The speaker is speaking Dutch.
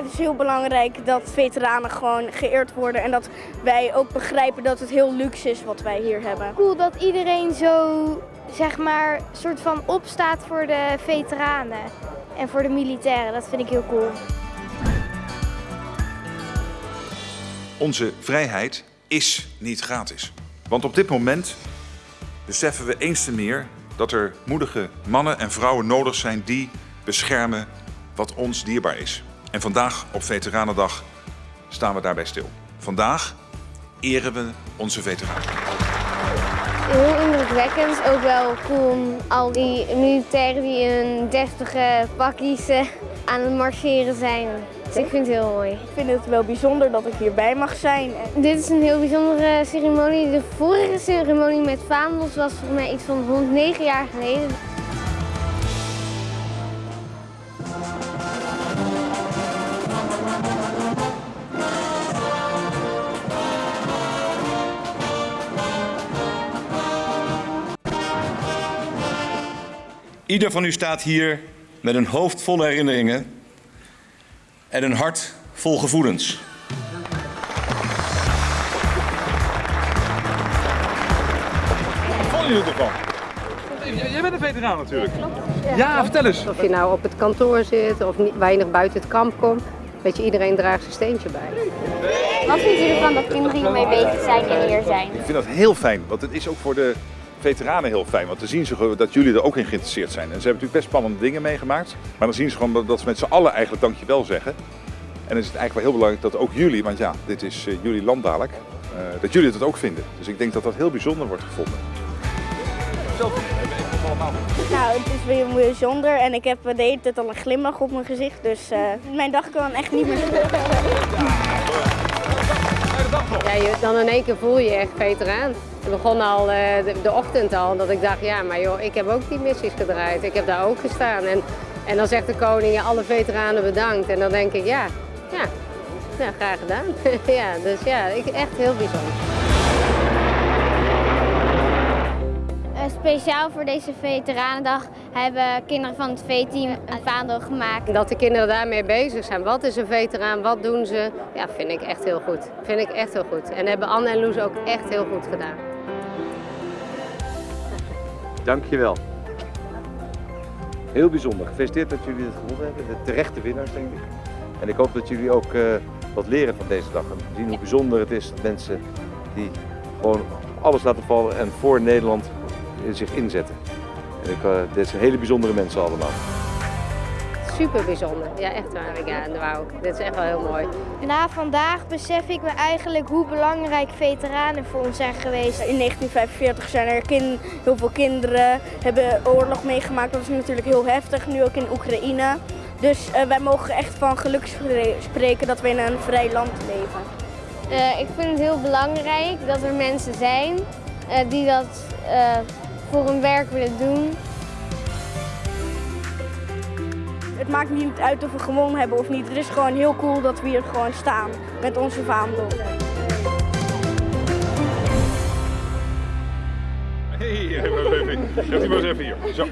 Het is heel belangrijk dat veteranen gewoon geëerd worden en dat wij ook begrijpen dat het heel luxe is wat wij hier hebben. Cool dat iedereen zo, zeg maar, soort van opstaat voor de veteranen en voor de militairen. Dat vind ik heel cool. Onze vrijheid is niet gratis. Want op dit moment beseffen we eens te meer dat er moedige mannen en vrouwen nodig zijn die beschermen wat ons dierbaar is. En vandaag op Veteranendag staan we daarbij stil. Vandaag eren we onze veteranen. Heel indrukwekkend, ook wel cool om al die militairen die in deftige pakjes eh, aan het marcheren zijn. Dus ik vind het heel mooi. Ik vind het wel bijzonder dat ik hierbij mag zijn. Dit is een heel bijzondere ceremonie. De vorige ceremonie met vaandels was volgens mij iets van 109 jaar geleden. Ieder van u staat hier met een hoofd vol herinneringen en een hart vol gevoelens. Wat vonden jullie ervan? Jij bent een veteraan natuurlijk. Ja, vertel eens. Of je nou op het kantoor zit of niet, weinig buiten het kamp komt. Weet je, iedereen draagt zijn steentje bij. Wat vindt u ervan dat kinderen hiermee bezig zijn en hier zijn? Ik vind dat heel fijn, want het is ook voor de veteranen heel fijn. Want dan zien ze dat jullie er ook in geïnteresseerd zijn. En ze hebben natuurlijk best spannende dingen meegemaakt. Maar dan zien ze gewoon dat ze met z'n allen eigenlijk dankjewel zeggen. En dan is het eigenlijk wel heel belangrijk dat ook jullie, want ja, dit is uh, jullie land dadelijk, uh, dat jullie het ook vinden. Dus ik denk dat dat heel bijzonder wordt gevonden. Nou, het is weer bijzonder en ik heb de hele tijd al een glimlach op mijn gezicht. Dus uh, mijn dag kan echt niet meer Ja, dan in één keer voel je je echt veteraan. Het begon al de, de, ochtend al, dat ik dacht, ja, maar joh, ik heb ook die missies gedraaid. Ik heb daar ook gestaan. En, en dan zegt de koning, alle veteranen bedankt. En dan denk ik, ja, ja, ja graag gedaan. ja, dus ja, ik, echt heel bijzonder. Speciaal voor deze Veteranendag hebben kinderen van het V-team een vaandel gemaakt. Dat de kinderen daarmee bezig zijn. Wat is een veteraan? Wat doen ze? Ja, vind ik echt heel goed. Vind ik echt heel goed. En hebben Anne en Loes ook echt heel goed gedaan. Dankjewel. Heel bijzonder. Gefeliciteerd dat jullie het gewonnen hebben. De terechte winnaars, denk ik. En ik hoop dat jullie ook uh, wat leren van deze dag. En zien hoe bijzonder het is dat mensen die gewoon alles laten vallen en voor Nederland zich inzetten. En ik, uh, dit zijn hele bijzondere mensen allemaal. Super bijzonder, ja echt waar. Ja, ik. Dit is echt wel heel mooi. Na vandaag besef ik me eigenlijk hoe belangrijk veteranen voor ons zijn geweest. In 1945 zijn er kind, heel veel kinderen, hebben oorlog meegemaakt. Dat is natuurlijk heel heftig, nu ook in Oekraïne. Dus uh, wij mogen echt van geluk spreken dat we in een vrij land leven. Uh, ik vind het heel belangrijk dat er mensen zijn uh, die dat voor hun werk willen doen. Het maakt niet uit of we gewonnen hebben of niet. Het is gewoon heel cool dat we hier gewoon staan met onze vaandel. Hey, even, even, even, even hier. Zo.